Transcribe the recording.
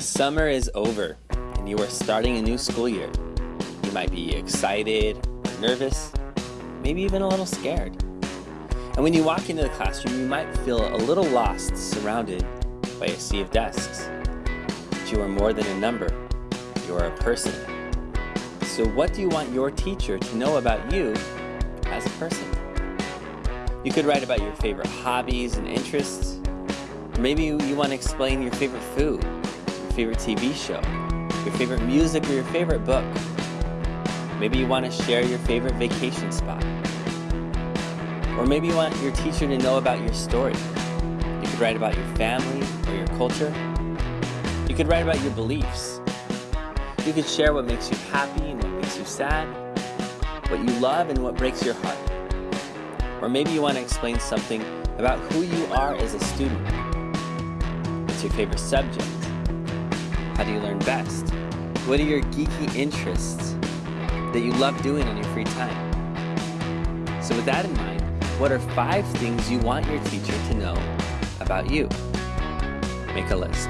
The summer is over and you are starting a new school year. You might be excited, nervous, maybe even a little scared. And when you walk into the classroom, you might feel a little lost surrounded by a sea of desks. But you are more than a number, you are a person. So what do you want your teacher to know about you as a person? You could write about your favorite hobbies and interests. Or maybe you want to explain your favorite food, favorite TV show, your favorite music, or your favorite book. Maybe you want to share your favorite vacation spot. Or maybe you want your teacher to know about your story. You could write about your family or your culture. You could write about your beliefs. You could share what makes you happy and what makes you sad, what you love and what breaks your heart. Or maybe you want to explain something about who you are as a student. What's your favorite subject? How do you learn best? What are your geeky interests that you love doing on your free time? So with that in mind, what are five things you want your teacher to know about you? Make a list.